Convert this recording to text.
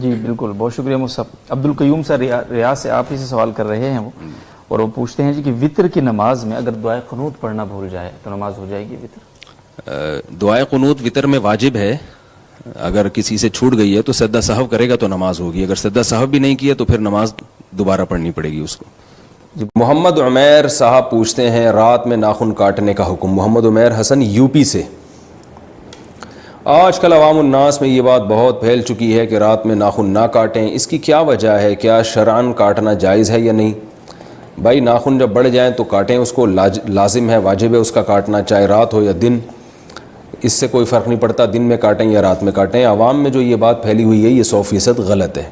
جی بالکل بہت شکریہ مصحف عبد القیوم سر ریاض سے آپ ہی سے سوال کر رہے ہیں وہ۔ اور وہ پوچھتے ہیں جی کہ وطر کی نماز میں اگر دعائے قنوت پڑھنا بھول جائے تو نماز ہو جائے گی وطر؟ دعائے قنوت وطر میں واجب ہے۔ اگر کسی سے چھوٹ گئی ہے تو سدا صاحب کرے گا تو نماز ہوگی۔ اگر سدا صاحب بھی نہیں کیا تو پھر نماز دوبارہ پڑھنی پڑے گی اس کو۔ محمد عمیر صاحب پوچھتے ہیں رات میں ناخن کاٹنے کا حکم۔ محمد عمیر حسن یو پی سے۔ آج کل عوام الناس میں یہ بات بہت پھیل چکی ہے کہ رات میں ناخن نہ کاٹیں۔ اس کی کیا وجہ ہے؟ کیا شرعن کاٹنا جائز ہے یا نہیں؟ بھائی، ناخن جب بڑھ جائیں تو کاٹیں۔ اس کو لازم ہے، واجب ہے اس کا کاٹنا، چاہے رات ہو یا دن۔ اس سے کوئی فرق نہیں پڑتا۔ دن میں کاٹیں یا رات میں کاٹیں۔ عوام میں جو یہ بات پھیلی ہوئی ہے، یہ سو فیصد غلط ہے۔